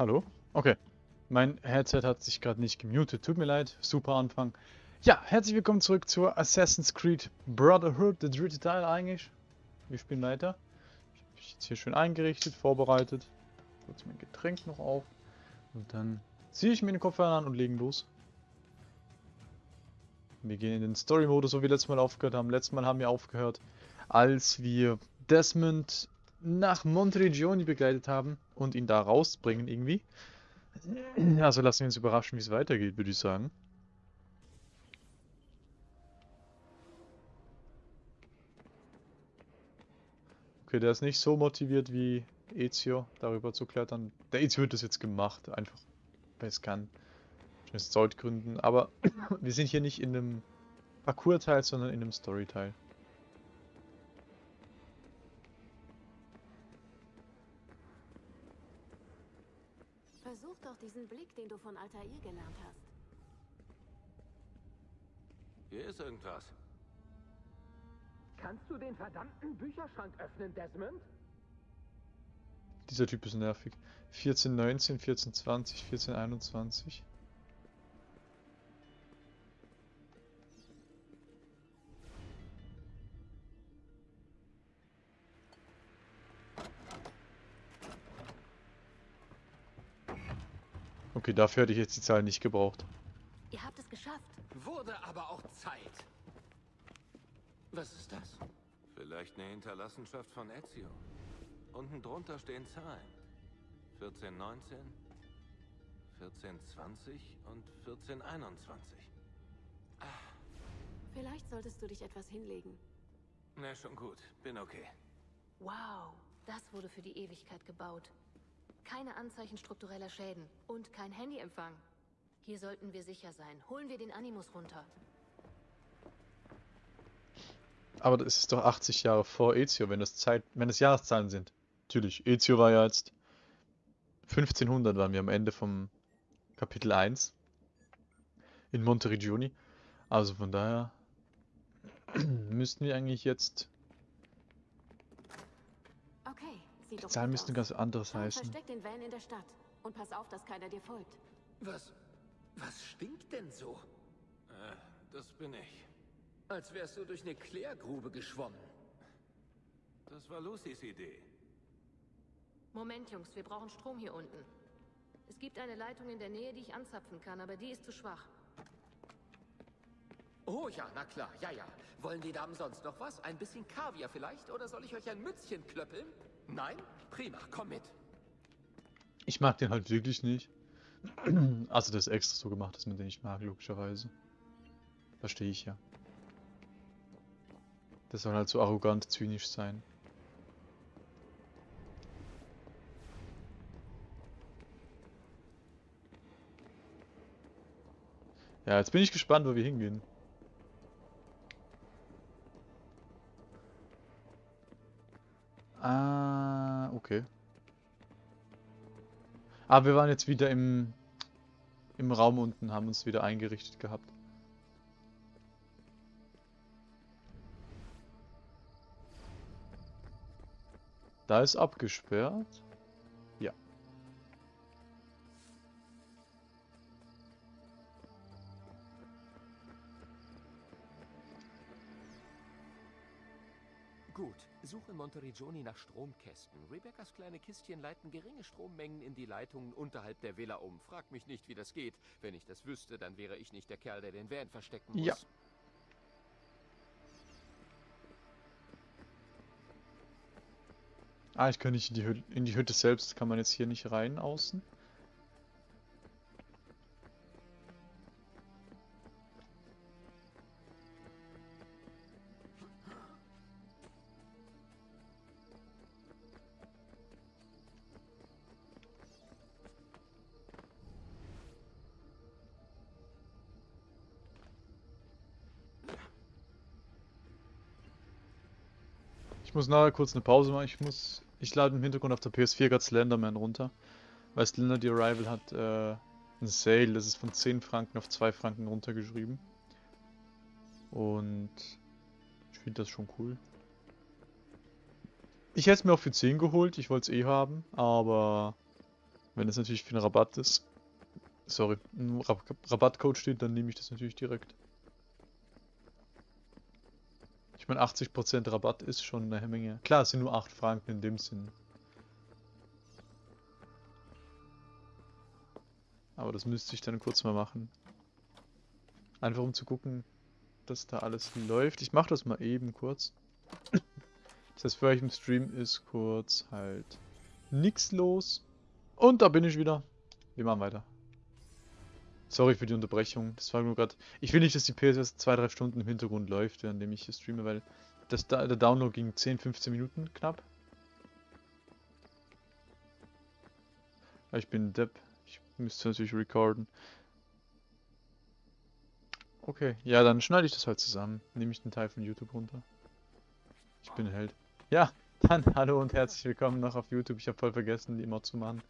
Hallo? Okay. Mein Headset hat sich gerade nicht gemutet. Tut mir leid. Super Anfang. Ja, herzlich willkommen zurück zur Assassin's Creed Brotherhood, der dritte Teil eigentlich. Wir spielen weiter. Ich habe mich jetzt hier schön eingerichtet, vorbereitet. Kurz mein Getränk noch auf. Und dann ziehe ich mir den Kopfhörer an und legen los. Wir gehen in den Story-Modus, so wie letztes Mal aufgehört haben. Letztes Mal haben wir aufgehört, als wir Desmond nach Monteregioni begleitet haben und ihn da rausbringen irgendwie. Also lassen wir uns überraschen, wie es weitergeht, würde ich sagen. Okay, der ist nicht so motiviert wie Ezio, darüber zu klettern. Der Ezio hat das jetzt gemacht, einfach weil es kann. Aus Zeitgründen. Aber wir sind hier nicht in einem Parcours-Teil, sondern in einem Story-Teil. Diesen Blick, den du von Altair gelernt hast. Hier ist irgendwas. Kannst du den verdammten Bücherschrank öffnen, Desmond? Dieser Typ ist nervig. 1419, 1420, 1421. Okay, dafür hätte ich jetzt die Zahl nicht gebraucht. Ihr habt es geschafft. Wurde aber auch Zeit. Was ist das? Vielleicht eine Hinterlassenschaft von Ezio. Unten drunter stehen Zahlen. 1419, 1420 und 1421. Vielleicht solltest du dich etwas hinlegen. Na, schon gut. Bin okay. Wow, das wurde für die Ewigkeit gebaut. Keine Anzeichen struktureller Schäden und kein Handyempfang. Hier sollten wir sicher sein. Holen wir den Animus runter. Aber das ist doch 80 Jahre vor Ezio, wenn das Zeit, wenn das Jahreszahlen sind. Natürlich, Ezio war ja jetzt 1500 waren wir am Ende vom Kapitel 1 in Monteregioni. Also von daher müssten wir eigentlich jetzt die doch Zahlen müssten ganz anderes Dann heißen. versteck den Van in der Stadt und pass auf, dass keiner dir folgt. Was. Was stinkt denn so? Äh, das bin ich. Als wärst du durch eine Klärgrube geschwommen. Das war Lucys Idee. Moment, Jungs, wir brauchen Strom hier unten. Es gibt eine Leitung in der Nähe, die ich anzapfen kann, aber die ist zu schwach. Oh ja, na klar, ja, ja. Wollen die Damen sonst noch was? Ein bisschen Kaviar vielleicht? Oder soll ich euch ein Mützchen klöppeln? Nein? Prima, komm mit. Ich mag den halt wirklich nicht. Also das ist extra so gemacht, dass man den nicht mag, logischerweise. Verstehe ich ja. Das soll halt so arrogant, zynisch sein. Ja, jetzt bin ich gespannt, wo wir hingehen. Ah, okay. Aber wir waren jetzt wieder im, im Raum unten, haben uns wieder eingerichtet gehabt. Da ist abgesperrt. Suche in Monteregioni nach Stromkästen. Rebecca's kleine Kistchen leiten geringe Strommengen in die Leitungen unterhalb der Villa um. Frag mich nicht, wie das geht. Wenn ich das wüsste, dann wäre ich nicht der Kerl, der den Van verstecken muss. Ja. Ah, ich kann nicht in die, Hütte, in die Hütte selbst, kann man jetzt hier nicht rein außen. Muss nachher kurz eine Pause machen. Ich muss. Ich lade im Hintergrund auf der PS4 gerade Slenderman runter. Weil Slender the Arrival hat äh, ein Sale, das ist von 10 Franken auf 2 Franken runtergeschrieben. Und ich finde das schon cool. Ich hätte es mir auch für 10 geholt, ich wollte es eh haben, aber Wenn es natürlich für einen Rabatt ist, sorry, ein Rab Rabattcode steht, dann nehme ich das natürlich direkt. Ich meine, 80% Rabatt ist schon eine Menge. Klar, es sind nur 8 Franken in dem Sinn. Aber das müsste ich dann kurz mal machen. Einfach um zu gucken, dass da alles läuft. Ich mache das mal eben kurz. Das heißt, für euch im Stream ist kurz halt nichts los. Und da bin ich wieder. Wir machen weiter. Sorry für die Unterbrechung. Das war nur gerade. Ich will nicht, dass die PS 2-3 Stunden im Hintergrund läuft, währenddem ich hier streame, weil das, der Download ging 10, 15 Minuten knapp. Ich bin Depp. Ich müsste natürlich recorden. Okay, ja, dann schneide ich das halt zusammen. Nehme ich den Teil von YouTube runter. Ich bin Held. Ja, dann hallo und herzlich willkommen noch auf YouTube. Ich habe voll vergessen, die Mod zu machen.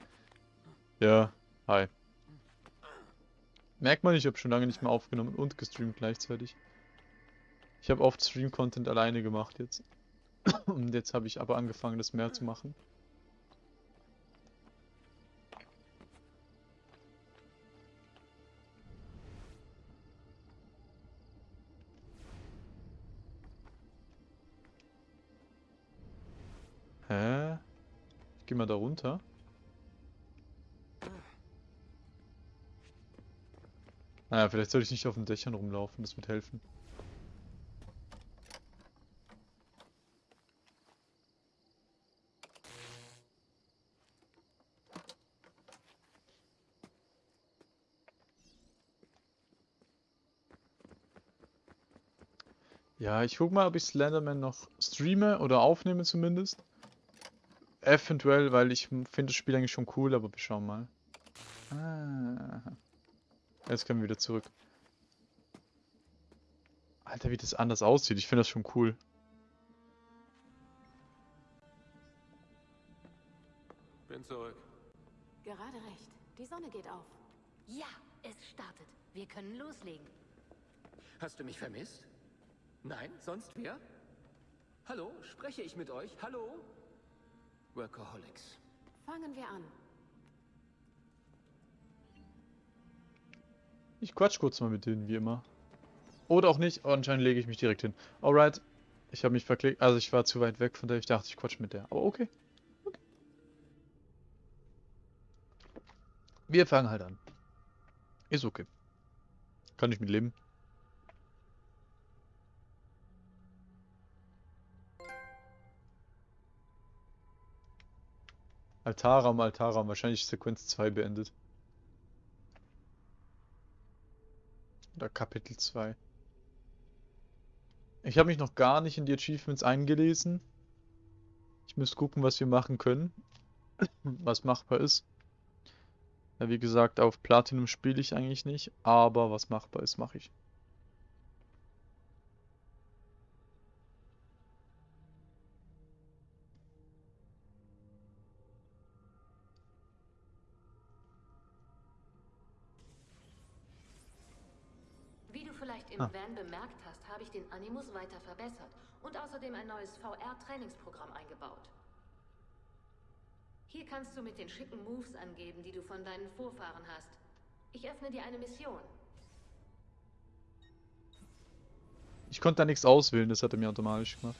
Ja, hi. Merkt man, ich habe schon lange nicht mehr aufgenommen und gestreamt gleichzeitig. Ich habe oft Stream-Content alleine gemacht jetzt. Und jetzt habe ich aber angefangen, das mehr zu machen. Hä? Ich geh mal da runter. Naja, vielleicht soll ich nicht auf den Dächern rumlaufen, das wird helfen. Ja, ich guck mal, ob ich Slenderman noch streame oder aufnehme zumindest. Eventuell, weil ich finde das Spiel eigentlich schon cool, aber wir schauen mal. Ah. Jetzt können wir wieder zurück. Alter, wie das anders aussieht. Ich finde das schon cool. Bin zurück. Gerade recht. Die Sonne geht auf. Ja, es startet. Wir können loslegen. Hast du mich vermisst? Nein? Sonst wer? Hallo? Spreche ich mit euch? Hallo? Workaholics. Fangen wir an. Ich quatsch kurz mal mit denen, wie immer. Oder auch nicht, anscheinend lege ich mich direkt hin. Alright. Ich habe mich verklickt, also ich war zu weit weg, von der ich dachte, ich quatsch mit der. Aber okay. okay. Wir fangen halt an. Ist okay. Kann ich mit leben. Altaram, Altaram, wahrscheinlich Sequenz 2 beendet. Oder Kapitel 2. Ich habe mich noch gar nicht in die Achievements eingelesen. Ich muss gucken, was wir machen können. was machbar ist. Ja, wie gesagt, auf Platinum spiele ich eigentlich nicht, aber was machbar ist, mache ich. Ah. Van bemerkt hast, habe ich den Animus weiter verbessert und außerdem ein neues VR-Trainingsprogramm eingebaut. Hier kannst du mit den schicken Moves angeben, die du von deinen Vorfahren hast. Ich öffne dir eine Mission. Ich konnte da nichts auswählen, das hat er mir automatisch gemacht.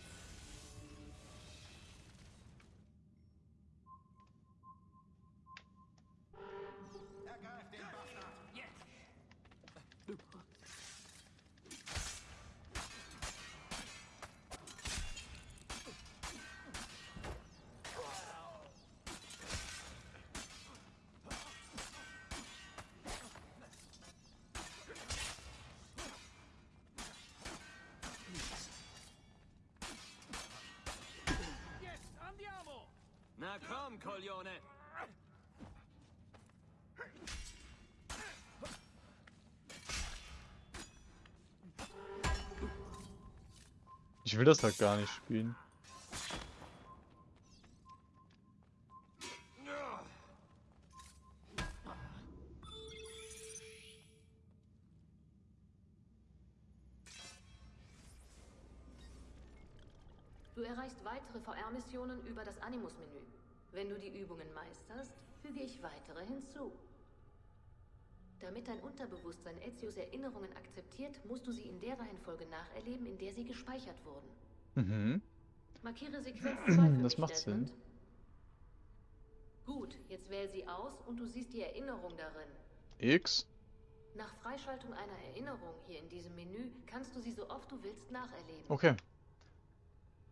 Will das halt gar nicht spielen. Du erreichst weitere VR-Missionen über das Animus-Menü. Wenn du die Übungen meisterst, füge ich weitere hinzu. Unterbewusstsein Ezios Erinnerungen akzeptiert, musst du sie in der Reihenfolge nacherleben, in der sie gespeichert wurden. Mhm. Markiere Sequenz 2 für Das macht Sinn. Gut, jetzt wähl sie aus und du siehst die Erinnerung darin. X. Nach Freischaltung einer Erinnerung hier in diesem Menü kannst du sie so oft du willst nacherleben. Okay.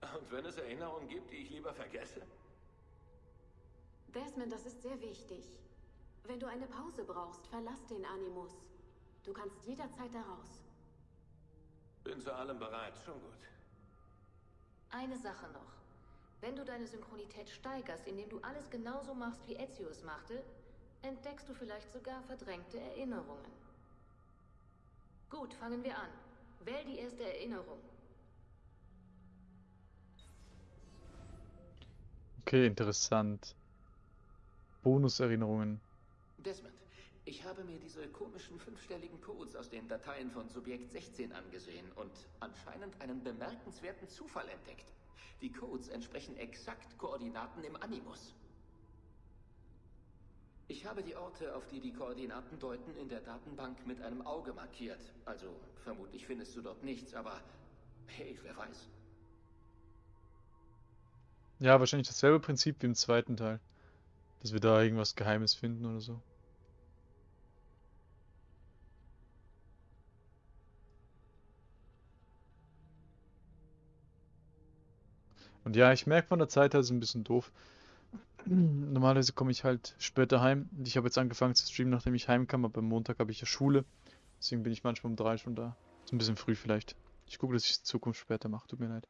Und wenn es Erinnerungen gibt, die ich lieber vergesse? Desmond, das ist sehr wichtig. Wenn du eine Pause brauchst, verlass den Animus. Du kannst jederzeit daraus. Bin zu allem bereit, schon gut. Eine Sache noch. Wenn du deine Synchronität steigerst, indem du alles genauso machst, wie Ezio es machte, entdeckst du vielleicht sogar verdrängte Erinnerungen. Gut, fangen wir an. Wähl die erste Erinnerung. Okay, interessant. Bonuserinnerungen. Desmond, ich habe mir diese komischen fünfstelligen Codes aus den Dateien von Subjekt 16 angesehen und anscheinend einen bemerkenswerten Zufall entdeckt. Die Codes entsprechen exakt Koordinaten im Animus. Ich habe die Orte, auf die die Koordinaten deuten, in der Datenbank mit einem Auge markiert. Also vermutlich findest du dort nichts, aber hey, wer weiß. Ja, wahrscheinlich dasselbe Prinzip wie im zweiten Teil. Dass wir da irgendwas Geheimes finden oder so. Und ja, ich merke von der Zeit her, ist ein bisschen doof. Normalerweise komme ich halt später heim. Und Ich habe jetzt angefangen zu streamen, nachdem ich heimkam, aber am Montag habe ich ja Schule. Deswegen bin ich manchmal um drei schon da. Ist ein bisschen früh vielleicht. Ich gucke, dass ich es in Zukunft später mache. Tut mir leid.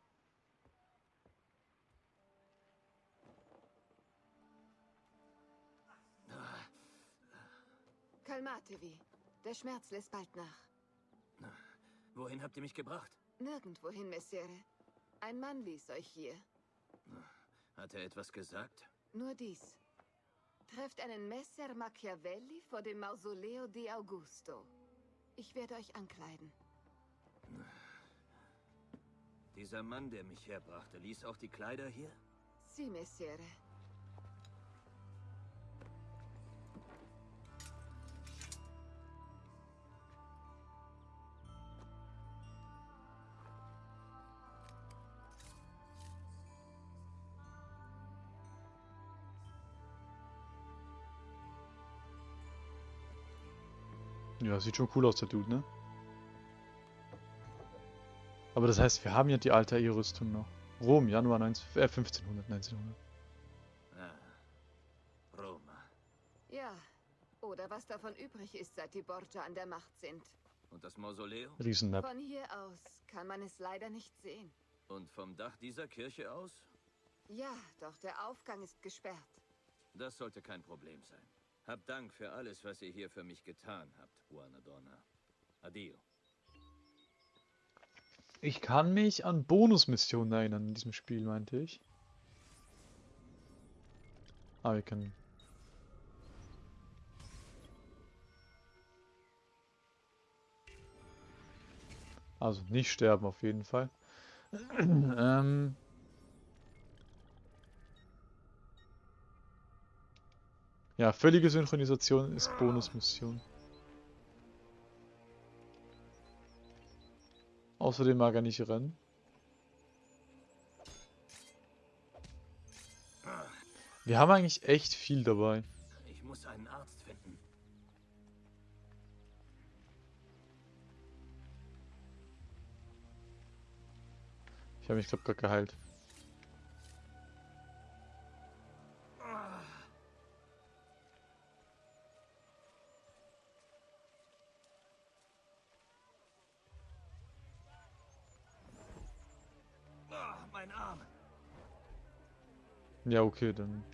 Kalmatevi. Der Schmerz lässt bald nach. Wohin habt ihr mich gebracht? Nirgendwohin, Messere. Ein Mann ließ euch hier. Hat er etwas gesagt? Nur dies. Trefft einen Messer Machiavelli vor dem Mausoleo di Augusto. Ich werde euch ankleiden. Dieser Mann, der mich herbrachte, ließ auch die Kleider hier? Sie, Messere. Ja, sieht schon cool aus, der Dude, ne? Aber das heißt, wir haben ja die alte rüstung noch. Rom, Januar 19, äh, 1500, 1900. Ah. Roma. Ja. Oder was davon übrig ist, seit die Borgia an der Macht sind. Und das Mausoleum? Riesenmap. Von hier aus kann man es leider nicht sehen. Und vom Dach dieser Kirche aus? Ja, doch der Aufgang ist gesperrt. Das sollte kein Problem sein. Hab Dank für alles, was ihr hier für mich getan habt, Juana Donna. Adio. Ich kann mich an Bonusmissionen erinnern in diesem Spiel, meinte ich. Ah, wir können. Also nicht sterben auf jeden Fall. ähm. Ja, völlige Synchronisation ist Bonusmission. Außerdem mag er nicht rennen. Wir haben eigentlich echt viel dabei. Ich muss einen Arzt finden. Ich habe mich, glaube gerade geheilt. Ah, mein Arm. Ja, okay, dann.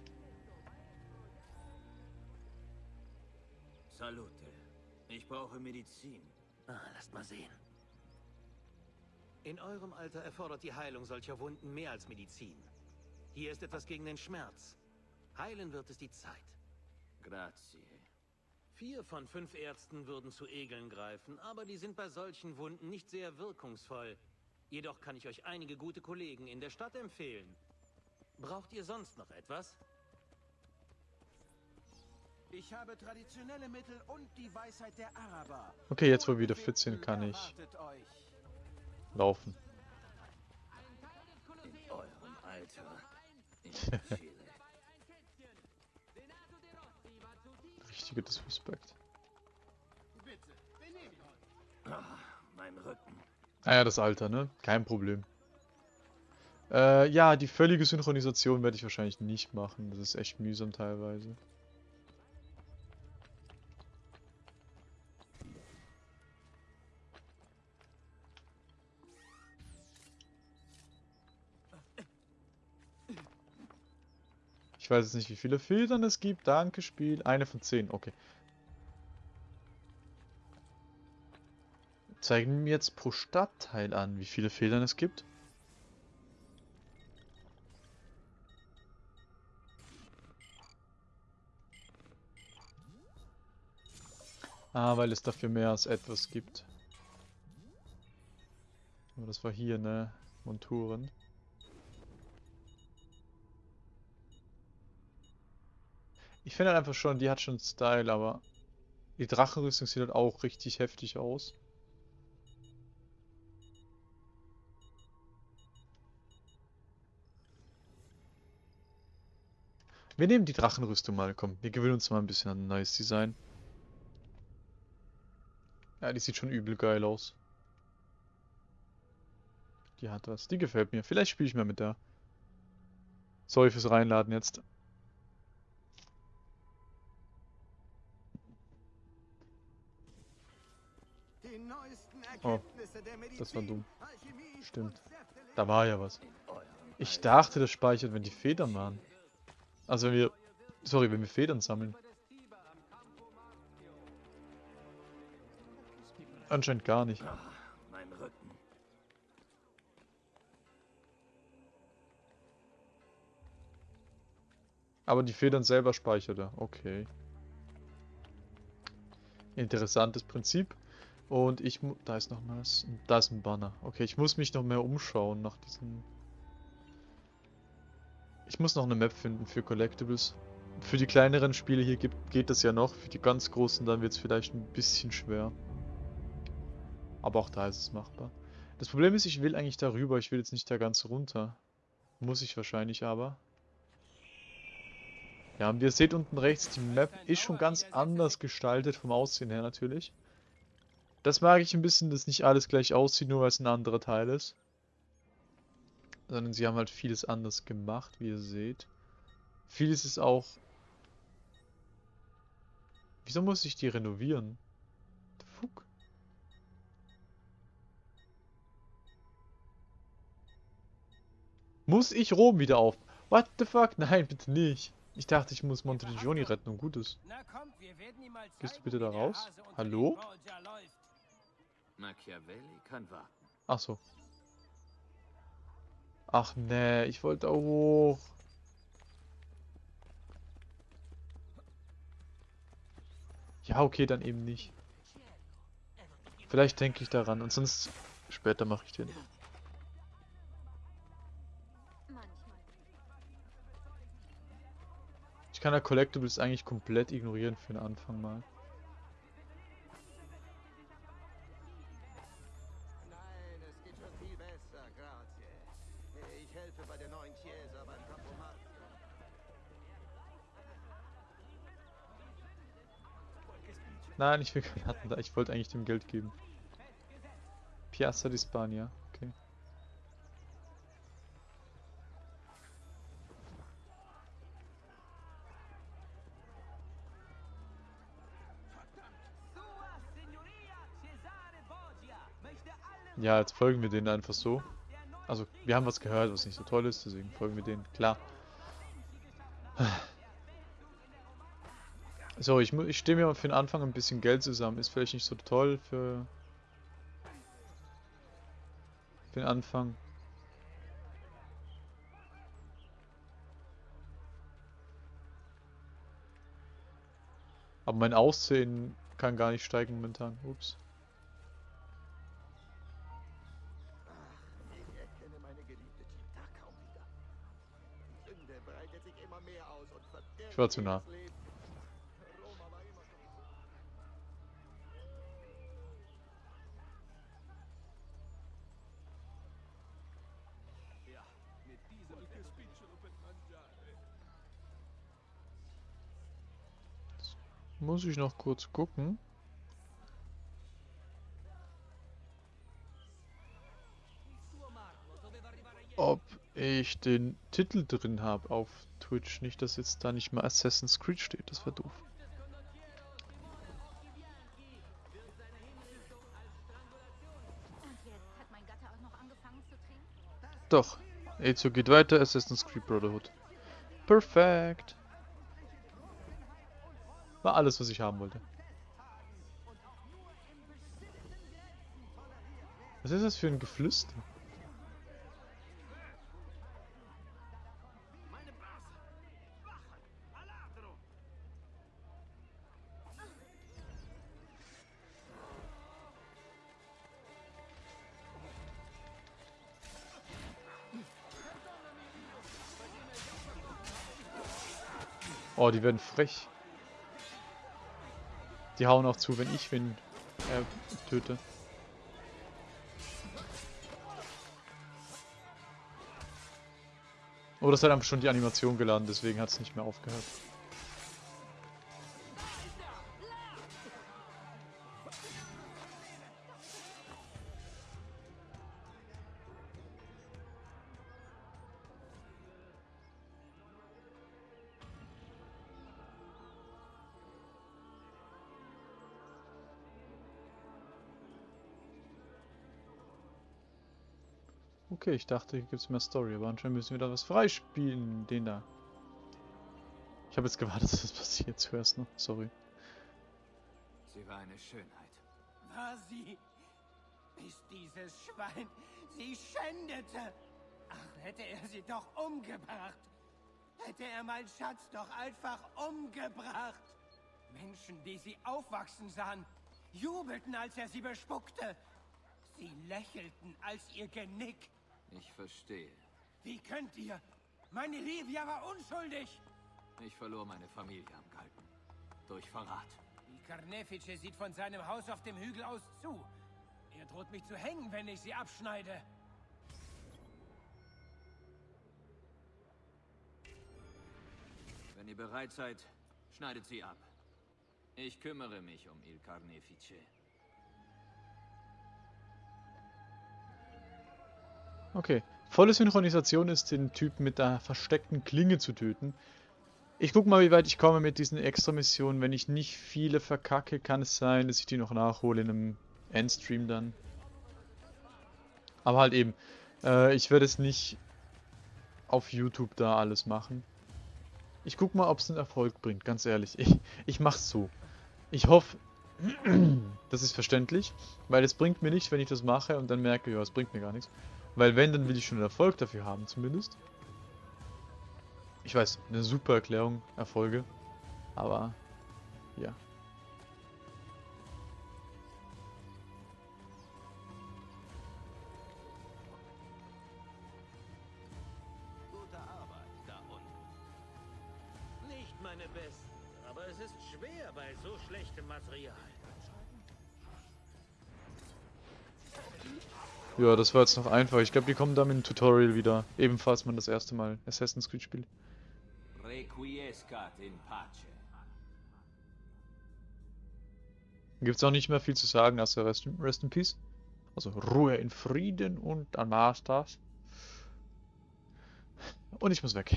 Salute. Ich brauche Medizin. Ah, lasst mal sehen. In eurem Alter erfordert die Heilung solcher Wunden mehr als Medizin. Hier ist etwas gegen den Schmerz. Heilen wird es die Zeit. Grazie. Vier von fünf Ärzten würden zu Egeln greifen, aber die sind bei solchen Wunden nicht sehr wirkungsvoll. Jedoch kann ich euch einige gute Kollegen in der Stadt empfehlen. Braucht ihr sonst noch etwas? Ich habe traditionelle Mittel und die Weisheit der Araber. Okay, jetzt wo wir wieder fit sind, kann ich euch. laufen. In eurem Alter. In. Richtige Disrespect. Ah, mein Rücken. Ah ja, das Alter, ne? Kein Problem. Äh, ja, die völlige Synchronisation werde ich wahrscheinlich nicht machen. Das ist echt mühsam teilweise. Ich weiß jetzt nicht, wie viele Filtern es gibt. Danke, Spiel. Eine von zehn, okay. Zeigen mir jetzt pro Stadtteil an, wie viele Federn es gibt. Ah, weil es dafür mehr als etwas gibt. Aber das war hier, ne? Monturen. Ich finde halt einfach schon, die hat schon Style, aber die Drachenrüstung sieht halt auch richtig heftig aus. Wir nehmen die Drachenrüstung mal, komm. Wir gewöhnen uns mal ein bisschen an ein neues Design. Ja, die sieht schon übel geil aus. Die hat was. Die gefällt mir. Vielleicht spiele ich mal mit der. Sorry fürs Reinladen jetzt. Oh, das war dumm. Stimmt. Da war ja was. Ich dachte, das speichert, wenn die Federn waren. Also wenn wir... Sorry, wenn wir Federn sammeln. Anscheinend gar nicht. Mein Rücken. Aber die Federn selber speichert er. Okay. Interessantes Prinzip. Und ich Da ist noch was. Und Da ist ein Banner. Okay, ich muss mich noch mehr umschauen nach diesen... Ich muss noch eine Map finden für Collectibles. Für die kleineren Spiele hier gibt, geht das ja noch. Für die ganz großen dann wird es vielleicht ein bisschen schwer. Aber auch da ist es machbar. Das Problem ist, ich will eigentlich darüber. Ich will jetzt nicht da ganz runter. Muss ich wahrscheinlich aber. Ja, und ihr seht unten rechts, die Map ist schon ganz anders gestaltet vom Aussehen her natürlich. Das mag ich ein bisschen, dass nicht alles gleich aussieht, nur weil es ein anderer Teil ist. Sondern sie haben halt vieles anders gemacht, wie ihr seht. Vieles ist auch... Wieso muss ich die renovieren? The fuck? Muss ich Rom wieder auf? What the fuck? Nein, bitte nicht. Ich dachte, ich muss Montegioni retten und gut ist. Gehst du bitte da raus? Hallo? Machiavelli kann warten. Ach so. Ach nee, ich wollte auch hoch. Ja, okay, dann eben nicht. Vielleicht denke ich daran und sonst später mache ich den. Ich kann ja Collectibles eigentlich komplett ignorieren für den Anfang mal. Nein, ich will keinen da. Ich wollte eigentlich dem Geld geben. Piazza di Spagna. Okay. Ja, jetzt folgen wir denen einfach so. Also, wir haben was gehört, was nicht so toll ist, deswegen folgen wir denen. Klar. So, ich, ich stehe mir für den Anfang ein bisschen Geld zusammen. Ist vielleicht nicht so toll für, für den Anfang. Aber mein Aussehen kann gar nicht steigen momentan. Ups. Ich erkenne meine geliebte Tita kaum wieder. Die Sünde breitet sich immer mehr aus und verdirbt Ich war zu nah. jedes Leben. Muss ich noch kurz gucken. Ob ich den Titel drin habe auf Twitch. Nicht, dass jetzt da nicht mal Assassin's Creed steht. Das wäre doof. Doch. Ezio geht weiter. Assassin's Creed Brotherhood. Perfekt. War alles, was ich haben wollte. Was ist das für ein Geflüster? Oh, die werden frech. Die hauen auch zu, wenn ich wen äh, töte. Oh, das hat einfach schon die Animation geladen, deswegen hat es nicht mehr aufgehört. Okay, ich dachte, hier gibt es mehr Story, aber anscheinend müssen wir da was freispielen. Den da. Ich habe jetzt gewartet, dass das passiert zuerst noch. Sorry. Sie war eine Schönheit. War sie? Ist dieses Schwein sie schändete? Ach, hätte er sie doch umgebracht. Hätte er meinen Schatz doch einfach umgebracht. Menschen, die sie aufwachsen sahen, jubelten, als er sie bespuckte. Sie lächelten, als ihr Genick. Ich verstehe. Wie könnt ihr? Meine Livia war unschuldig. Ich verlor meine Familie am Galgen. Durch Verrat. Die Carnefice sieht von seinem Haus auf dem Hügel aus zu. Er droht mich zu hängen, wenn ich sie abschneide. Wenn ihr bereit seid, schneidet sie ab. Ich kümmere mich um Il Carnefice. Okay. Volle Synchronisation ist, den Typen mit der versteckten Klinge zu töten. Ich guck mal, wie weit ich komme mit diesen Extra-Missionen. Wenn ich nicht viele verkacke, kann es sein, dass ich die noch nachhole in einem Endstream dann. Aber halt eben, äh, ich werde es nicht auf YouTube da alles machen. Ich guck mal, ob es einen Erfolg bringt, ganz ehrlich. Ich, ich mach's so. Ich hoffe, das ist verständlich, weil es bringt mir nichts, wenn ich das mache und dann merke, ja, es bringt mir gar nichts. Weil wenn, dann will ich schon einen Erfolg dafür haben, zumindest. Ich weiß, eine super Erklärung, Erfolge. Aber, ja. Ja, das war jetzt noch einfach. Ich glaube, die kommen dann mit dem Tutorial wieder. Ebenfalls man das erste Mal Assassin's Creed spielt. Requiescat in pace. Gibt es auch nicht mehr viel zu sagen, also Rest in, Rest in Peace. Also Ruhe in Frieden und war's das. Und ich muss weg.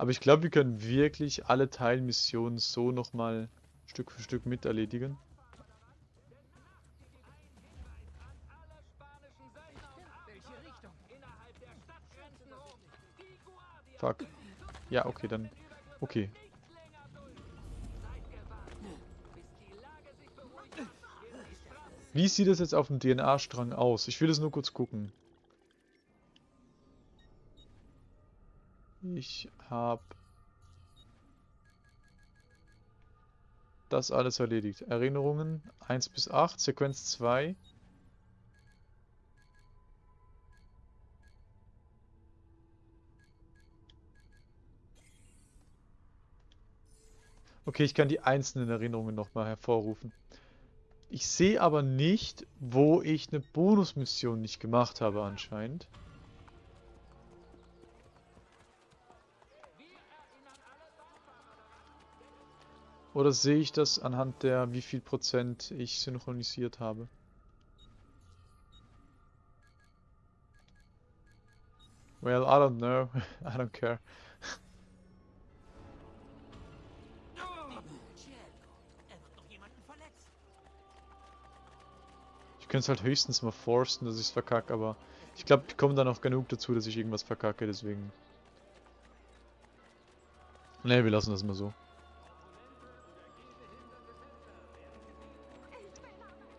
Aber ich glaube, wir können wirklich alle Teilmissionen so nochmal Stück für Stück mit erledigen. Fuck. Ja, okay, dann. Okay. Wie sieht es jetzt auf dem DNA-Strang aus? Ich will es nur kurz gucken. Ich habe das alles erledigt. Erinnerungen 1 bis 8, Sequenz 2. Okay, ich kann die einzelnen Erinnerungen nochmal hervorrufen. Ich sehe aber nicht, wo ich eine Bonusmission nicht gemacht habe anscheinend. Oder sehe ich das anhand der, wie viel Prozent ich synchronisiert habe? Well, I don't know. I don't care. Ich könnte es halt höchstens mal forsten, dass ich es verkacke, aber ich glaube, die kommen dann auch genug dazu, dass ich irgendwas verkacke, deswegen... Ne, wir lassen das mal so.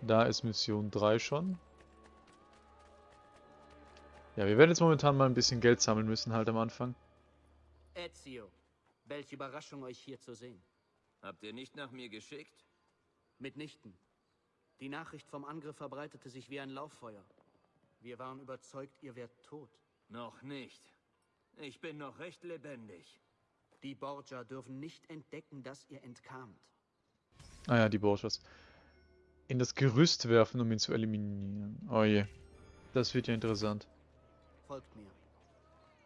Da ist Mission 3 schon. Ja, wir werden jetzt momentan mal ein bisschen Geld sammeln müssen halt am Anfang. Ezio, welche Überraschung euch hier zu sehen. Habt ihr nicht nach mir geschickt? Mitnichten. Die Nachricht vom Angriff verbreitete sich wie ein Lauffeuer. Wir waren überzeugt, ihr wärt tot. Noch nicht. Ich bin noch recht lebendig. Die Borgia dürfen nicht entdecken, dass ihr entkamt. Ah ja, die Borgias. In das Gerüst werfen, um ihn zu eliminieren. Oh je. Das wird ja interessant. Folgt mir.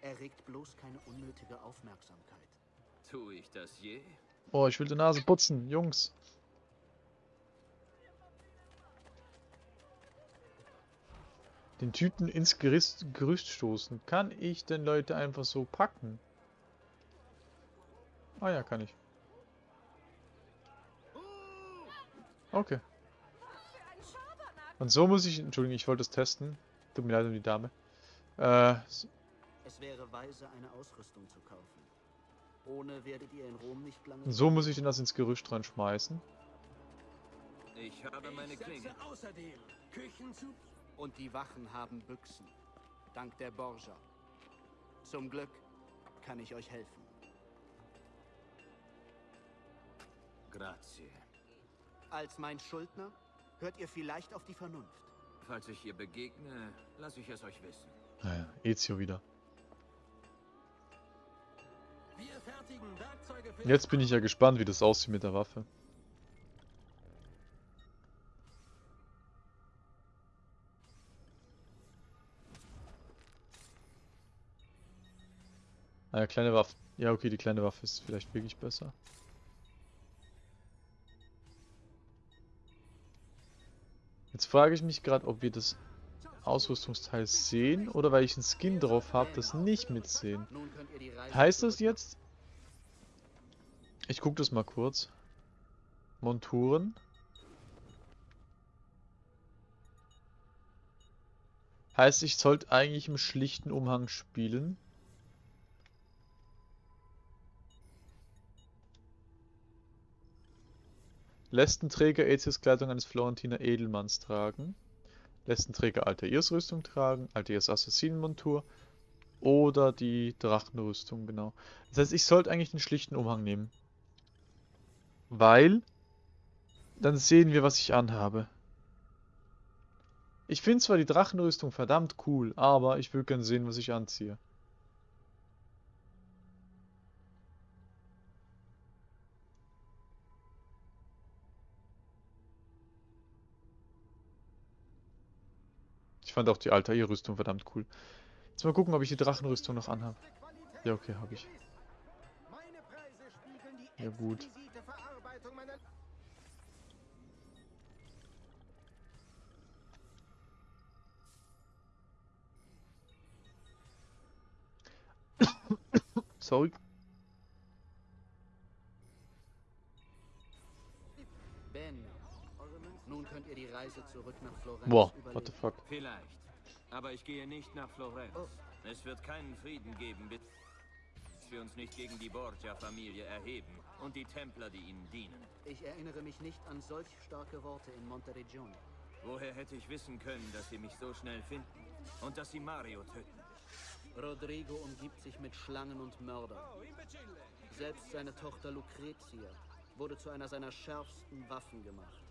Erregt bloß keine unnötige Aufmerksamkeit. Tue ich das je? Oh, ich will die Nase putzen, Jungs. Den Typen ins Gerüst, Gerüst stoßen. Kann ich denn Leute einfach so packen? Ah ja, kann ich. Okay. Und so muss ich... Entschuldigung, ich wollte es testen. Tut mir leid um die Dame. Äh, Es wäre weise, eine Ausrüstung zu kaufen. Ohne werdet ihr in Rom nicht lange... so muss ich denn das ins Gerüst dran schmeißen. Ich habe meine Klinge. außerdem Küchenzug Und die Wachen haben Büchsen. Dank der Borgia. Zum Glück kann ich euch helfen. Grazie. Als mein Schuldner hört ihr vielleicht auf die Vernunft. Falls ich ihr begegne, lasse ich es euch wissen. Naja, Ezio wieder. Wir fertigen Werkzeuge für Jetzt bin ich ja gespannt, wie das aussieht mit der Waffe. Ah ja, kleine Waffe. Ja, okay, die kleine Waffe ist vielleicht wirklich besser. Jetzt frage ich mich gerade, ob wir das Ausrüstungsteil sehen oder weil ich einen Skin drauf habe, das nicht mitsehen. Heißt das jetzt? Ich gucke das mal kurz. Monturen. Heißt, ich sollte eigentlich im schlichten Umhang spielen. Lästenträger Ezios Kleidung eines Florentiner Edelmanns tragen. Lästenträger Altair's Rüstung tragen, Altair's Assassinenmontur oder die Drachenrüstung, genau. Das heißt, ich sollte eigentlich den schlichten Umhang nehmen. Weil, dann sehen wir, was ich anhabe. Ich finde zwar die Drachenrüstung verdammt cool, aber ich will gerne sehen, was ich anziehe. Fand auch die Altair-Rüstung verdammt cool. Jetzt mal gucken, ob ich die Drachenrüstung noch anhabe. Ja, okay, habe ich. Ja, gut. Sorry. Reise zurück nach Florenz Boah, what überleben. the fuck. Vielleicht. Aber ich gehe nicht nach Florenz. Oh. Es wird keinen Frieden geben, bis wir uns nicht gegen die Borgia-Familie erheben und die Templer, die ihnen dienen. Ich erinnere mich nicht an solch starke Worte in Monteregione. Woher hätte ich wissen können, dass sie mich so schnell finden und dass sie Mario töten? Rodrigo umgibt sich mit Schlangen und Mördern. Selbst seine Tochter Lucretia wurde zu einer seiner schärfsten Waffen gemacht.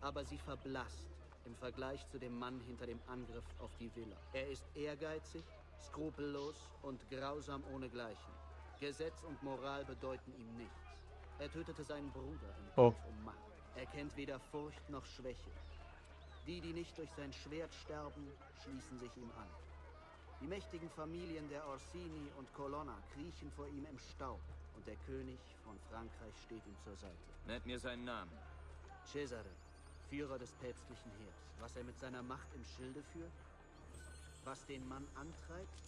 Aber sie verblasst im Vergleich zu dem Mann hinter dem Angriff auf die Villa. Er ist ehrgeizig, skrupellos und grausam ohnegleichen. Gesetz und Moral bedeuten ihm nichts. Er tötete seinen Bruder im Oh. Kampf um Macht. Er kennt weder Furcht noch Schwäche. Die, die nicht durch sein Schwert sterben, schließen sich ihm an. Die mächtigen Familien der Orsini und Colonna kriechen vor ihm im Staub und der König von Frankreich steht ihm zur Seite. Nennt mir seinen Namen. Cesare, Führer des päpstlichen Heers. Was er mit seiner Macht im Schilde führt? Was den Mann antreibt?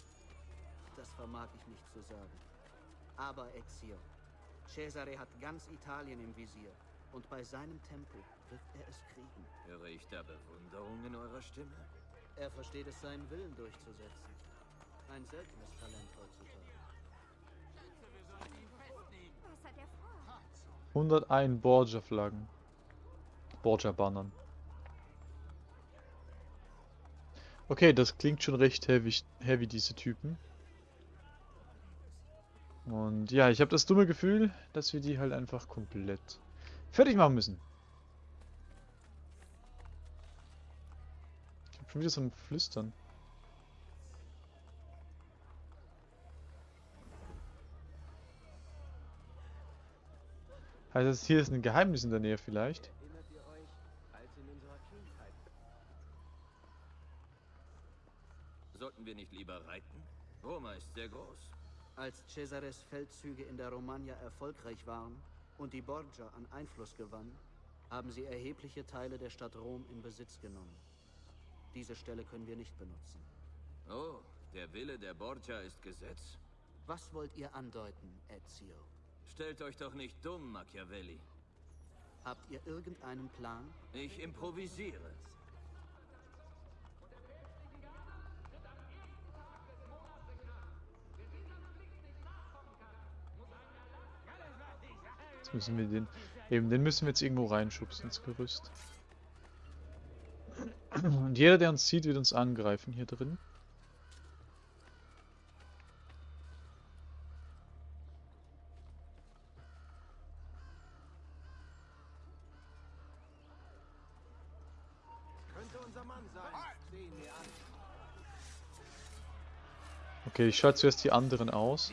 Das vermag ich nicht zu sagen. Aber Ezio, Cesare hat ganz Italien im Visier. Und bei seinem Tempo wird er es kriegen. Höre ich da Bewunderung in eurer Stimme? Er versteht es, seinen Willen durchzusetzen. Ein seltenes Talent heutzutage. Was hat er vor? 101 Borgia-Flaggen. Borgia-Bannern. Okay, das klingt schon recht heavy, heavy diese Typen. Und ja, ich habe das dumme Gefühl, dass wir die halt einfach komplett fertig machen müssen. Ich habe schon wieder so ein Flüstern. Heißt das, hier ist ein Geheimnis in der Nähe vielleicht? Erinnert ihr euch, als in unserer Kindheit? Sollten wir nicht lieber reiten? Roma ist sehr groß. Als Cesares Feldzüge in der Romagna erfolgreich waren und die Borgia an Einfluss gewann, haben sie erhebliche Teile der Stadt Rom in Besitz genommen. Diese Stelle können wir nicht benutzen. Oh, der Wille der Borgia ist Gesetz? Was wollt ihr andeuten, Ezio? Stellt euch doch nicht dumm, Machiavelli. Habt ihr irgendeinen Plan? Ich improvisiere. Jetzt müssen wir den... Eben, den müssen wir jetzt irgendwo reinschubsen ins Gerüst. Und jeder, der uns sieht, wird uns angreifen hier drin. Könnte unser Mann sein. Sehen wir an. Okay, ich schalte zuerst die anderen aus.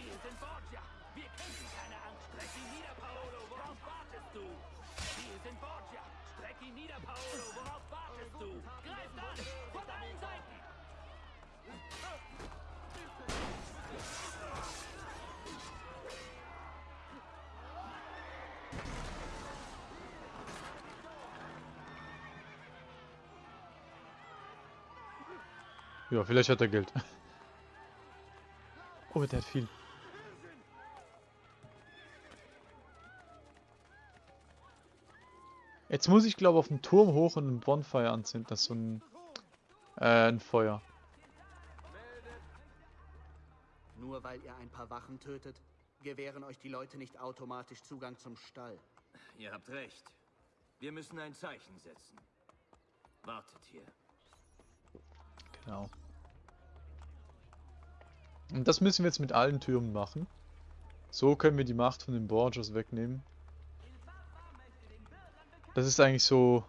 Ja, vielleicht hat er Geld. Oh, der hat viel. Jetzt muss ich glaube auf den Turm hoch und einen Bonfire anzünden. Das ist so ein, äh, ein Feuer. Nur weil ihr ein paar Wachen tötet, gewähren euch die Leute nicht automatisch Zugang zum Stall. Ihr habt recht. Wir müssen ein Zeichen setzen. Wartet hier. Genau. Und das müssen wir jetzt mit allen Türmen machen. So können wir die Macht von den Borgias wegnehmen. Das ist eigentlich so...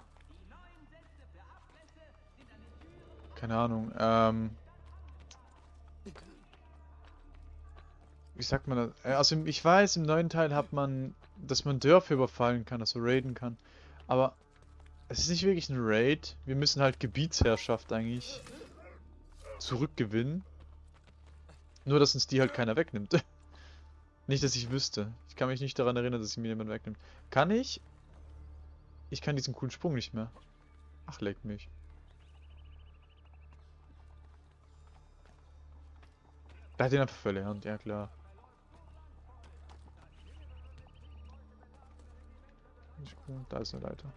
Keine Ahnung, ähm... Wie sagt man das? Äh, Also ich weiß, im neuen Teil hat man, dass man Dörfer überfallen kann, also raiden kann. Aber es ist nicht wirklich ein Raid. Wir müssen halt Gebietsherrschaft eigentlich zurückgewinnen. Nur, dass uns die halt keiner wegnimmt. nicht, dass ich wüsste. Ich kann mich nicht daran erinnern, dass sie mir jemand wegnimmt. Kann ich? Ich kann diesen coolen Sprung nicht mehr. Ach, leck mich. Da hat ihn einfach verlernt, ja klar. Da ist eine Leiter.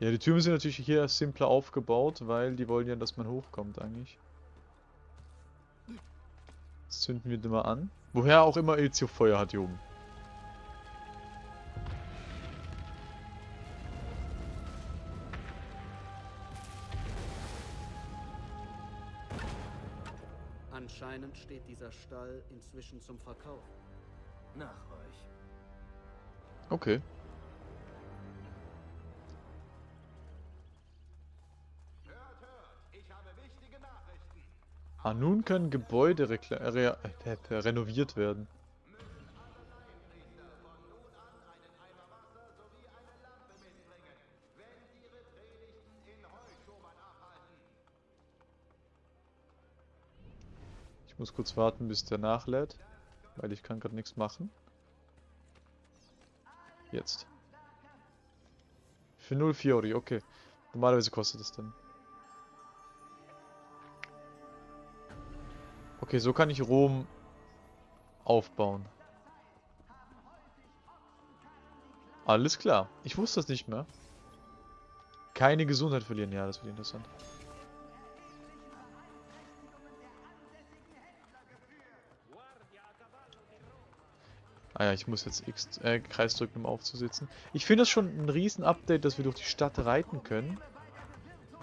Ja, die Türme sind natürlich hier simpler aufgebaut, weil die wollen ja, dass man hochkommt eigentlich. Zünden wir den mal an. Woher auch immer Ezio Feuer hat hier oben. Anscheinend steht dieser Stall inzwischen zum Verkauf. Nach euch. Okay. Ah, nun können Gebäude re re re renoviert werden. Ich muss kurz warten, bis der nachlädt, weil ich kann gerade nichts machen. Jetzt. Für 0 Fiori, okay. Normalerweise kostet das dann Okay, so kann ich Rom aufbauen. Alles klar. Ich wusste das nicht mehr. Keine Gesundheit verlieren. Ja, das wird interessant. Ah ja, ich muss jetzt X, äh, Kreis drücken, um aufzusitzen. Ich finde das schon ein riesen Update, dass wir durch die Stadt reiten können.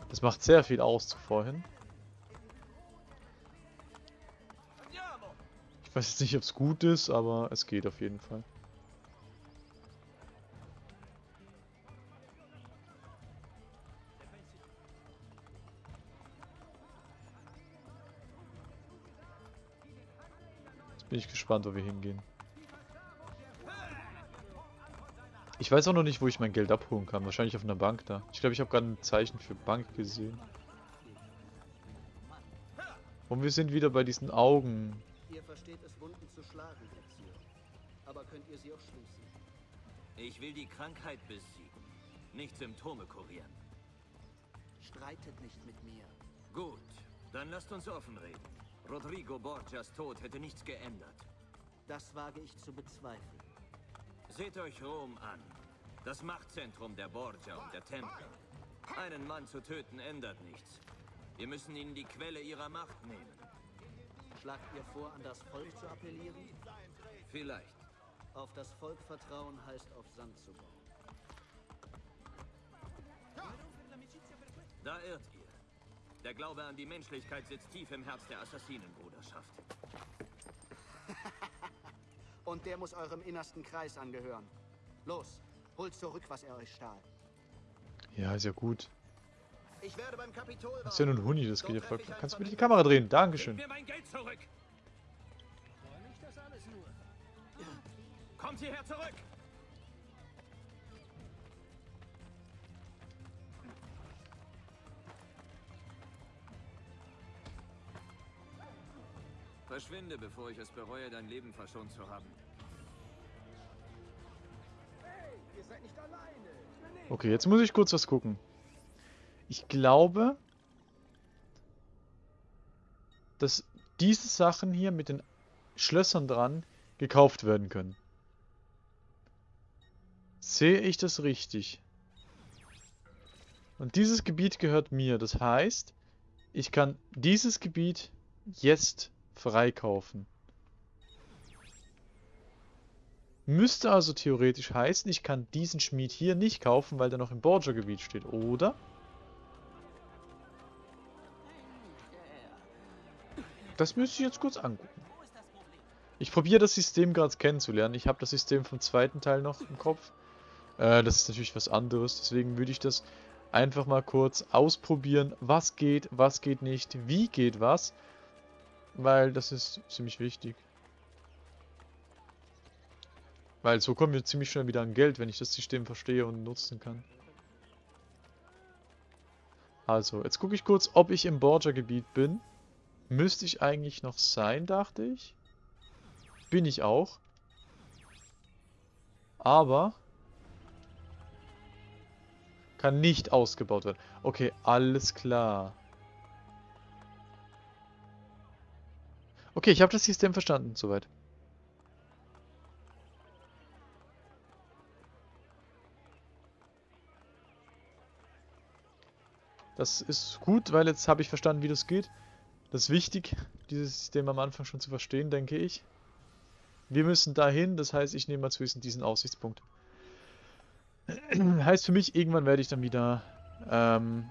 Das macht sehr viel aus zu vorhin. Ich weiß jetzt nicht, ob es gut ist, aber es geht auf jeden Fall. Jetzt bin ich gespannt, wo wir hingehen. Ich weiß auch noch nicht, wo ich mein Geld abholen kann. Wahrscheinlich auf einer Bank da. Ich glaube, ich habe gerade ein Zeichen für Bank gesehen. Und wir sind wieder bei diesen Augen. Ihr versteht es, Wunden zu schlagen, Ezio. Aber könnt ihr sie auch schließen? Ich will die Krankheit besiegen, nicht Symptome kurieren. Streitet nicht mit mir. Gut, dann lasst uns offen reden. Rodrigo Borgias Tod hätte nichts geändert. Das wage ich zu bezweifeln. Seht euch Rom an. Das Machtzentrum der Borgia und der Tempel. Einen Mann zu töten ändert nichts. Wir müssen ihnen die Quelle ihrer Macht nehmen. Schlagt ihr vor, an das Volk zu appellieren? Vielleicht. Auf das Volk vertrauen heißt auf Sand zu bauen. Da irrt ihr. Der Glaube an die Menschlichkeit sitzt tief im Herz der Assassinenbruderschaft. Und der muss eurem innersten Kreis angehören. Los, holt zurück, was er euch stahl. Ja, ist ja gut. Das ist ja nur ein Huni, das geht ja voll. Kannst du bitte die Kamera drehen? Dankeschön. Mir mein Geld zurück! Kommt hierher zurück! Verschwinde, bevor ich es bereue, dein Leben verschont zu haben. Okay, jetzt muss ich kurz was gucken. Ich glaube, dass diese Sachen hier mit den Schlössern dran gekauft werden können. Sehe ich das richtig? Und dieses Gebiet gehört mir. Das heißt, ich kann dieses Gebiet jetzt freikaufen. Müsste also theoretisch heißen, ich kann diesen Schmied hier nicht kaufen, weil der noch im Borgia-Gebiet steht, oder? Das müsste ich jetzt kurz angucken. Ich probiere das System gerade kennenzulernen. Ich habe das System vom zweiten Teil noch im Kopf. Äh, das ist natürlich was anderes. Deswegen würde ich das einfach mal kurz ausprobieren. Was geht, was geht nicht, wie geht was. Weil das ist ziemlich wichtig. Weil so kommen wir ziemlich schnell wieder an Geld, wenn ich das System verstehe und nutzen kann. Also, jetzt gucke ich kurz, ob ich im Borgia-Gebiet bin. Müsste ich eigentlich noch sein, dachte ich. Bin ich auch. Aber kann nicht ausgebaut werden. Okay, alles klar. Okay, ich habe das System verstanden, soweit. Das ist gut, weil jetzt habe ich verstanden, wie das geht. Das ist wichtig, dieses System am Anfang schon zu verstehen, denke ich. Wir müssen dahin, das heißt, ich nehme mal zuerst diesen Aussichtspunkt. heißt für mich, irgendwann werde ich dann wieder... Ähm,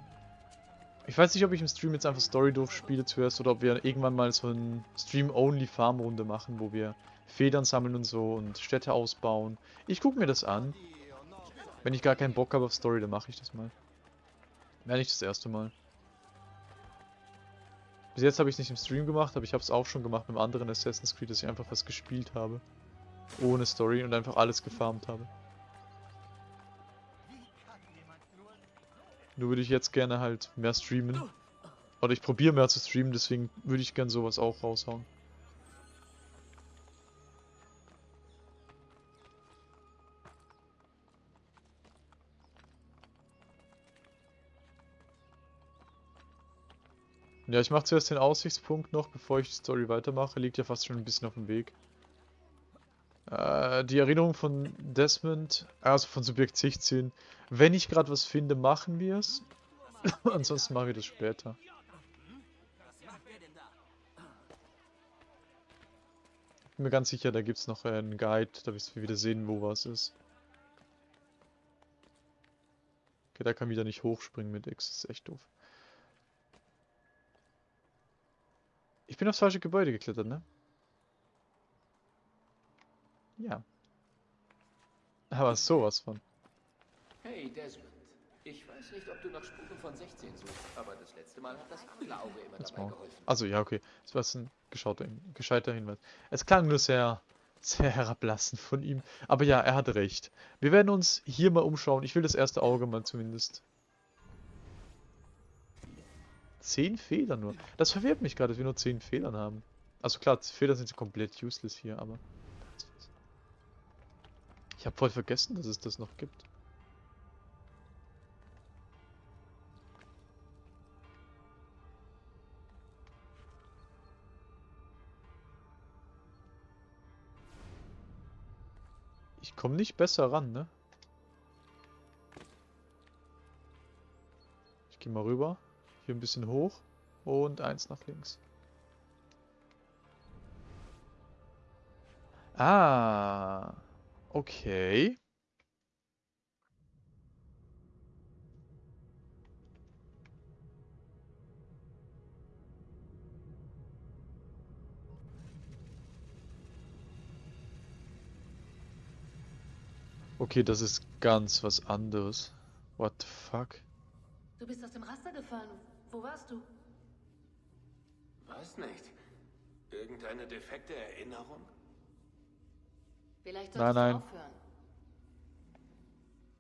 ich weiß nicht, ob ich im Stream jetzt einfach Story durchspiele zuerst oder ob wir irgendwann mal so eine Stream-Only-Farm-Runde machen, wo wir Federn sammeln und so und Städte ausbauen. Ich gucke mir das an. Wenn ich gar keinen Bock habe auf Story, dann mache ich das mal. Wäre nicht das erste Mal. Bis jetzt habe ich es nicht im Stream gemacht, aber ich habe es auch schon gemacht mit einem anderen Assassin's Creed, dass ich einfach was gespielt habe. Ohne Story und einfach alles gefarmt habe. Nur würde ich jetzt gerne halt mehr streamen. Oder ich probiere mehr zu streamen, deswegen würde ich gern sowas auch raushauen. Ja, ich mache zuerst den Aussichtspunkt noch, bevor ich die Story weitermache. Liegt ja fast schon ein bisschen auf dem Weg. Äh, die Erinnerung von Desmond, also von Subjekt 16. Wenn ich gerade was finde, machen wir es. Ansonsten machen wir das später. Bin mir ganz sicher, da gibt es noch einen Guide, da wirst du wieder sehen, wo was ist. Okay, da kann wieder nicht hochspringen mit X, das ist echt doof. Ich bin aufs falsche Gebäude geklettert, ne? Ja. Aber sowas von. Hey Desmond, ich weiß nicht, ob du noch Spuren von 16 suchst, aber das letzte Mal hat das andere Auge immer Jetzt dabei mal. geholfen. Also ja, okay. Das war ein geschauter, gescheiter Hinweis. Es klang nur sehr, sehr herablassend von ihm. Aber ja, er hat recht. Wir werden uns hier mal umschauen. Ich will das erste Auge mal zumindest. Zehn Fehler nur. Das verwirrt mich gerade, dass wir nur zehn Fehlern haben. Also klar, Fehler sind komplett useless hier, aber... Ich habe voll vergessen, dass es das noch gibt. Ich komme nicht besser ran, ne? Ich gehe mal rüber. Hier ein bisschen hoch. Und eins nach links. Ah. Okay. Okay, das ist ganz was anderes. What the fuck? Du bist aus dem Raster gefallen. Wo warst du? Weiß nicht. Irgendeine defekte Erinnerung? Vielleicht Nein, solltest nein. du aufhören.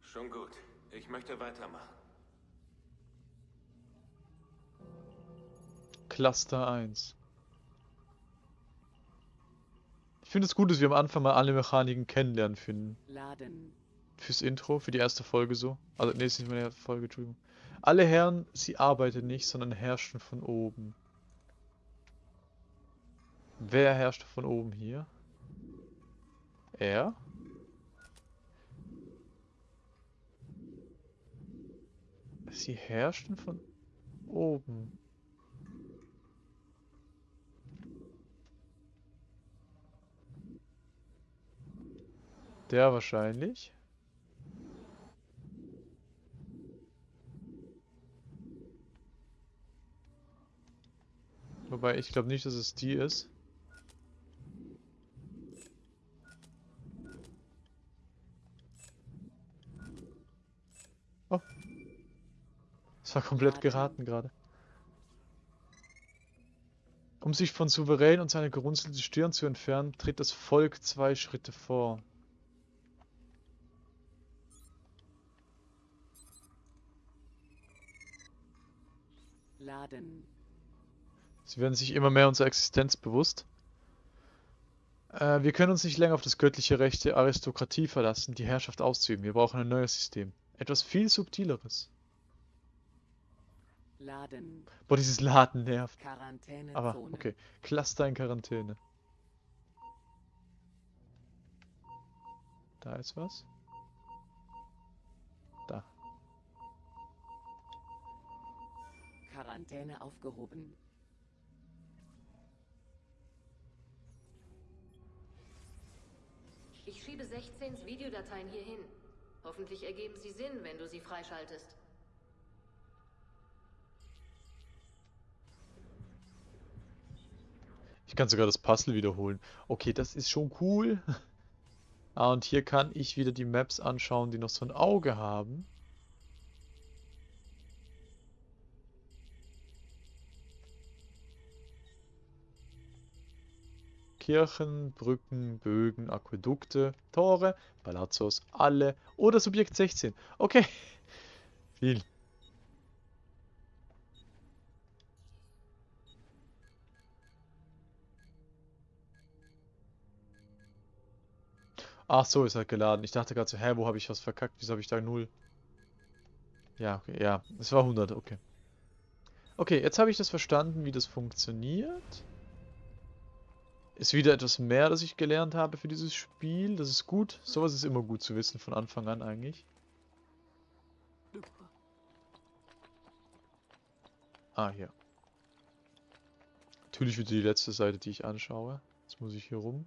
Schon gut. Ich möchte weitermachen. Cluster 1. Ich finde es gut, dass wir am Anfang mal alle Mechaniken kennenlernen finden. Laden. Fürs Intro, für die erste Folge so. Also, nee, ist nicht meine erste Folge, Entschuldigung. Alle Herren, sie arbeiten nicht, sondern herrschen von oben. Wer herrscht von oben hier? Er? Sie herrschten von oben. Der wahrscheinlich. Wobei ich glaube nicht, dass es die ist. Oh. Das war komplett geraten gerade. Um sich von Souverän und seiner gerunzelte Stirn zu entfernen, tritt das Volk zwei Schritte vor. Laden. Sie werden sich immer mehr unserer Existenz bewusst. Äh, wir können uns nicht länger auf das göttliche Recht der Aristokratie verlassen, die Herrschaft auszuüben. Wir brauchen ein neues System. Etwas viel subtileres. Laden. Boah, dieses Laden nervt. Quarantänezone. Aber, okay. Cluster in Quarantäne. Da ist was. Da. Quarantäne aufgehoben. Ich schiebe 16s Videodateien hier hin. Hoffentlich ergeben sie Sinn, wenn du sie freischaltest. Ich kann sogar das Puzzle wiederholen. Okay, das ist schon cool. Ah, und hier kann ich wieder die Maps anschauen, die noch so ein Auge haben. Kirchen, Brücken, Bögen, Aquädukte, Tore, Palazzos, alle oder Subjekt 16. Okay, viel. Ach so, ist halt geladen. Ich dachte gerade so, hä, wo habe ich was verkackt? Wieso habe ich da 0? Ja, okay, ja. Es war 100, okay. Okay, jetzt habe ich das verstanden, wie das funktioniert. Ist wieder etwas mehr, das ich gelernt habe für dieses Spiel. Das ist gut. Sowas ist immer gut zu wissen von Anfang an eigentlich. Ah, hier. Natürlich wieder die letzte Seite, die ich anschaue. Jetzt muss ich hier rum.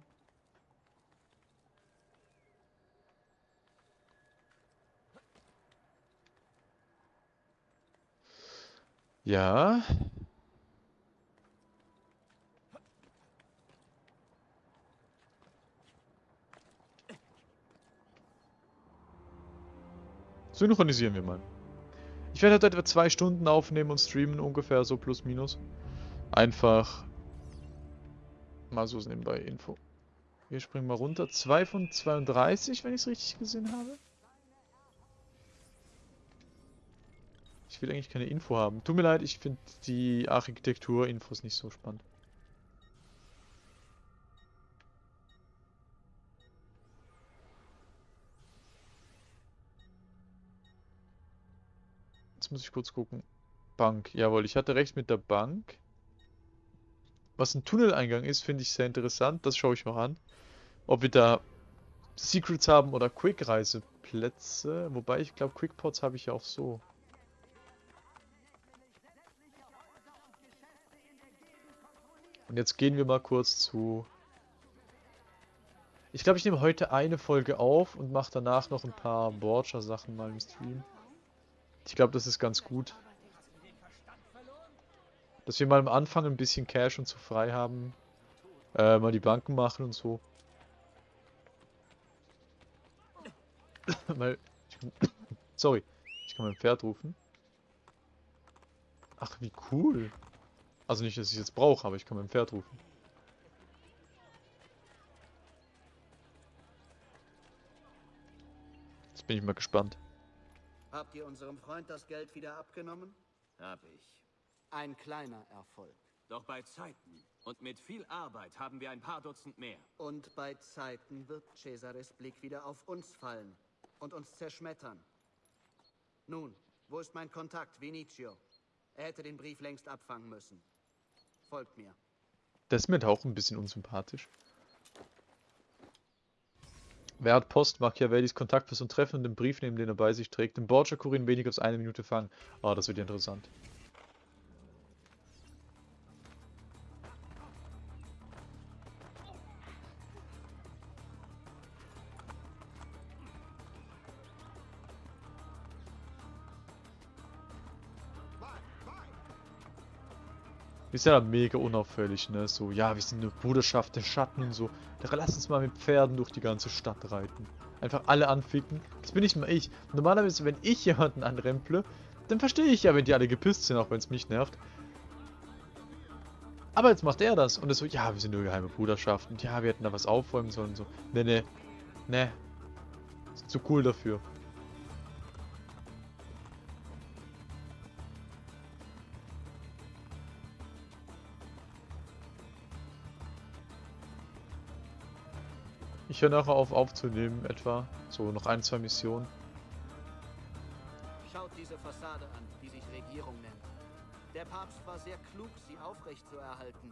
Ja. Synchronisieren wir mal. Ich werde halt etwa zwei Stunden aufnehmen und streamen, ungefähr so plus minus. Einfach mal so nebenbei Info. Wir springen mal runter. 2 von 32, wenn ich es richtig gesehen habe. Ich will eigentlich keine Info haben. Tut mir leid, ich finde die Architektur-Infos nicht so spannend. Jetzt muss ich kurz gucken. Bank. Jawohl, ich hatte recht mit der Bank. Was ein Tunneleingang ist, finde ich sehr interessant. Das schaue ich noch an. Ob wir da Secrets haben oder Quick-Reiseplätze. Wobei ich glaube, Quickports habe ich ja auch so. Und jetzt gehen wir mal kurz zu... Ich glaube, ich nehme heute eine Folge auf und mache danach noch ein paar Borgia-Sachen mal im Stream. Ich glaube, das ist ganz gut. Dass wir mal am Anfang ein bisschen Cash und so frei haben. Äh, mal die Banken machen und so. mal, sorry, ich kann mein Pferd rufen. Ach, wie cool. Also nicht, dass ich es jetzt brauche, aber ich kann mein Pferd rufen. Jetzt bin ich mal gespannt. Habt ihr unserem Freund das Geld wieder abgenommen? Hab ich. Ein kleiner Erfolg. Doch bei Zeiten und mit viel Arbeit haben wir ein paar Dutzend mehr. Und bei Zeiten wird Cesares Blick wieder auf uns fallen und uns zerschmettern. Nun, wo ist mein Kontakt, Vinicio? Er hätte den Brief längst abfangen müssen. Folgt mir. Das ist mir auch ein bisschen unsympathisch. Wer hat Post? Machiavellis Kontaktperson treffen und den Brief nehmen, den er bei sich trägt. Den Borgia-Kurin weniger als eine Minute fangen. Ah, oh, das wird interessant. Ist ja mega unauffällig, ne? So, ja, wir sind eine Bruderschaft der Schatten und so. Da lass uns mal mit Pferden durch die ganze Stadt reiten. Einfach alle anficken. Das bin nicht mal ich. Normalerweise, wenn ich jemanden anremple, dann verstehe ich ja, wenn die alle gepisst sind, auch wenn es mich nervt. Aber jetzt macht er das. Und er so, ja, wir sind nur geheime Bruderschaft. Und ja, wir hätten da was aufräumen sollen. So, ne, ne, ne. Ist zu cool dafür. Ich höre nachher auf aufzunehmen, etwa. So, noch ein, zwei Missionen. Schaut diese Fassade an, die sich Regierung nennt. Der Papst war sehr klug, sie aufrecht zu erhalten.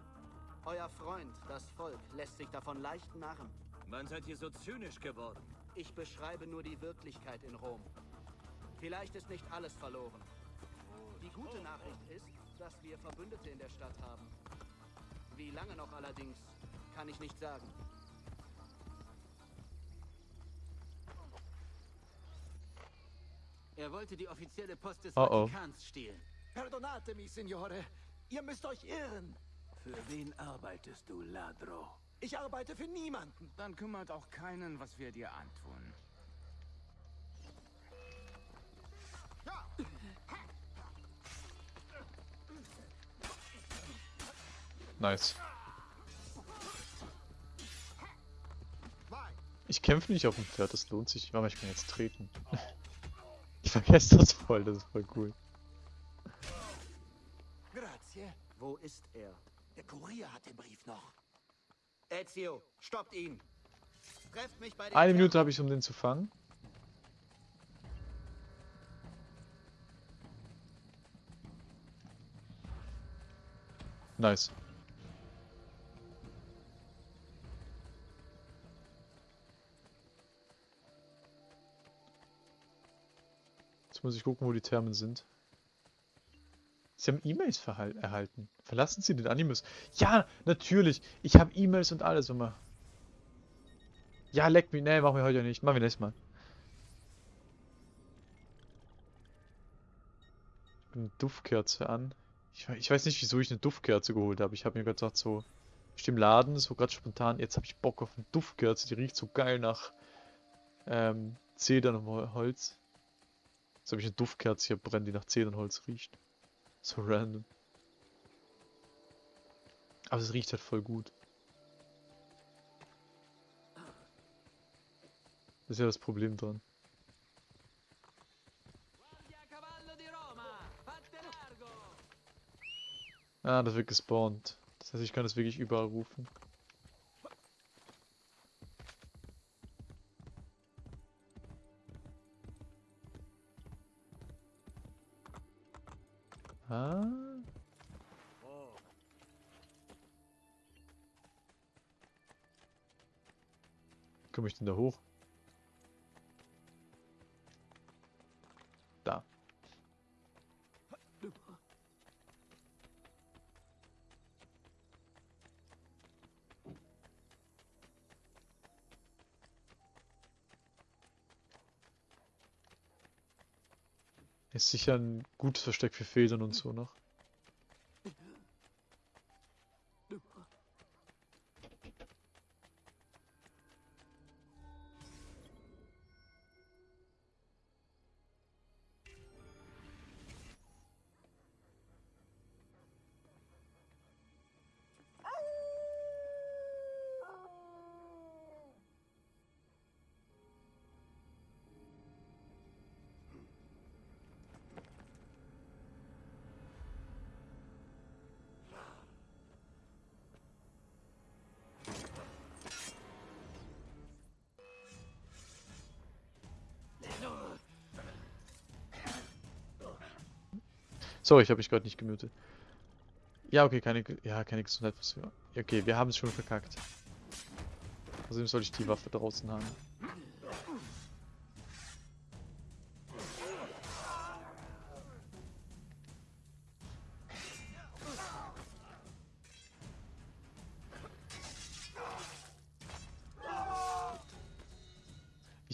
Euer Freund, das Volk, lässt sich davon leicht narren. Wann seid ihr so zynisch geworden? Ich beschreibe nur die Wirklichkeit in Rom. Vielleicht ist nicht alles verloren. Die gute Nachricht ist, dass wir Verbündete in der Stadt haben. Wie lange noch allerdings, kann ich nicht sagen. Er wollte die offizielle Post des oh oh. Vatikans stehlen. Perdonatemi, Signore. Ihr müsst euch irren. Für wen arbeitest du, Ladro? Ich arbeite für niemanden. Dann kümmert auch keinen, was wir dir antun. Nice. Ich kämpfe nicht auf dem Pferd, das lohnt sich. Aber ich kann jetzt treten. Ich vergesse das voll, das ist voll cool. Grazie. Wo ist er? Der Kurier hat den Brief noch. Ezio, stoppt ihn! Trefft mich bei den Eine Minute habe ich, um den zu fangen. Nice. Muss ich gucken, wo die Thermen sind. Sie haben E-Mails erhalten. Verlassen Sie den Animus. Ja, natürlich. Ich habe E-Mails und alles immer. Ja, leck mich. Nee, machen wir heute nicht. Machen wir nächstes Mal. Eine Duftkerze an. Ich, ich, weiß nicht, wieso ich eine Duftkerze geholt habe. Ich habe mir gedacht, so, ich im Laden, so gerade spontan, jetzt habe ich Bock auf eine Duftkerze. Die riecht so geil nach ähm, Zedern und Holz. Jetzt habe ich eine Duftkerze hier brennen, die nach Zedern und Holz riecht. So random. Aber es riecht halt voll gut. Das ist ja das Problem dran. Ah, das wird gespawnt. Das heißt, ich kann das wirklich überall rufen. Denn da hoch? Da. Ist sicher ein gutes Versteck für Federn und so noch. Sorry, ich habe mich gerade nicht gemutet. Ja, okay, keine, ja, keine Gesundheit. Okay, wir haben es schon verkackt. Außerdem soll ich die Waffe draußen haben.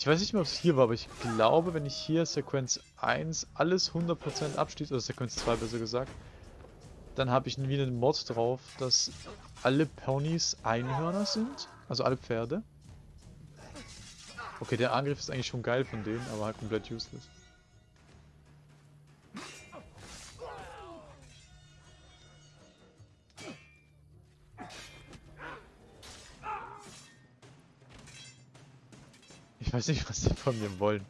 Ich weiß nicht mehr, ob es hier war, aber ich glaube, wenn ich hier Sequenz 1 alles 100% abschließe, oder Sequenz 2 besser gesagt, dann habe ich wieder einen Mod drauf, dass alle Ponys Einhörner sind, also alle Pferde. Okay, der Angriff ist eigentlich schon geil von denen, aber halt komplett useless. Weiß nicht, was die von mir wollen.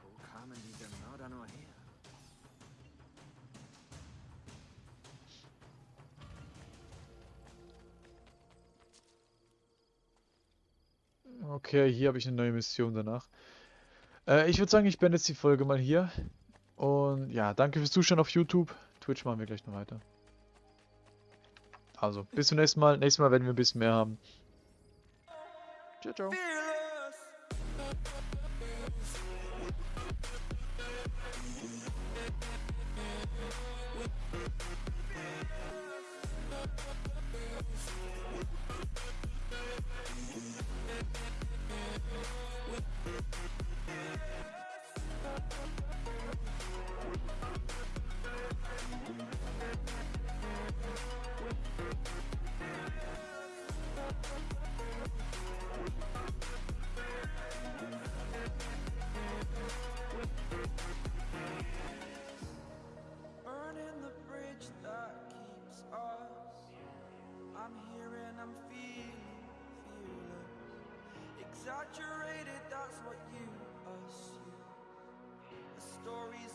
Wo kamen diese Mörder nur her? Okay, hier habe ich eine neue Mission danach. Äh, ich würde sagen, ich beende jetzt die Folge mal hier. Und ja, danke fürs Zuschauen auf YouTube. Twitch machen wir gleich noch weiter. Also, bis zum nächsten Mal. Nächstes Mal werden wir ein bisschen mehr haben. Ciao, ciao. We'll be right back.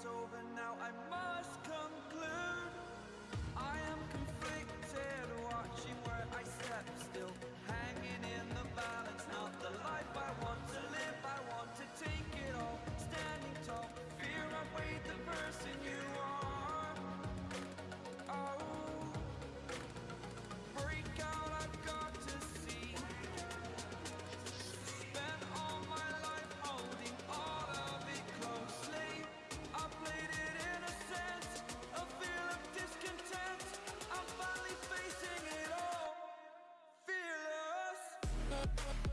I up, up, up.